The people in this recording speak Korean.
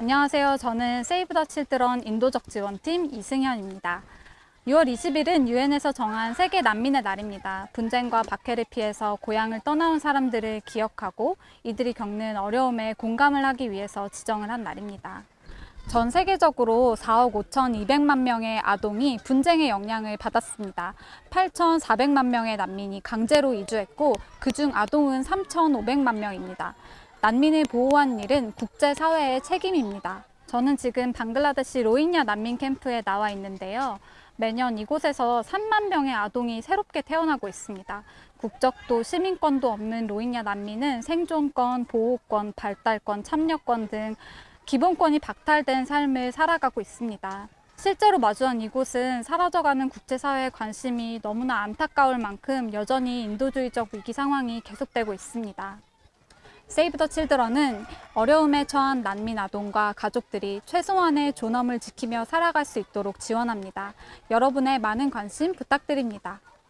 안녕하세요. 저는 세이브 더 칠드런 인도적 지원팀 이승현입니다. 6월 20일은 유엔에서 정한 세계 난민의 날입니다. 분쟁과 박해를 피해서 고향을 떠나온 사람들을 기억하고 이들이 겪는 어려움에 공감을 하기 위해서 지정을 한 날입니다. 전 세계적으로 4억 5,200만 명의 아동이 분쟁의 영향을 받았습니다. 8,400만 명의 난민이 강제로 이주했고 그중 아동은 3,500만 명입니다. 난민을 보호하는 일은 국제사회의 책임입니다. 저는 지금 방글라데시 로힝야 난민 캠프에 나와 있는데요. 매년 이곳에서 3만 명의 아동이 새롭게 태어나고 있습니다. 국적도 시민권도 없는 로힝야 난민은 생존권, 보호권, 발달권, 참여권 등 기본권이 박탈된 삶을 살아가고 있습니다. 실제로 마주한 이곳은 사라져가는 국제사회의 관심이 너무나 안타까울 만큼 여전히 인도주의적 위기 상황이 계속되고 있습니다. 세이브 더 칠드런은 어려움에 처한 난민 아동과 가족들이 최소한의 존엄을 지키며 살아갈 수 있도록 지원합니다. 여러분의 많은 관심 부탁드립니다.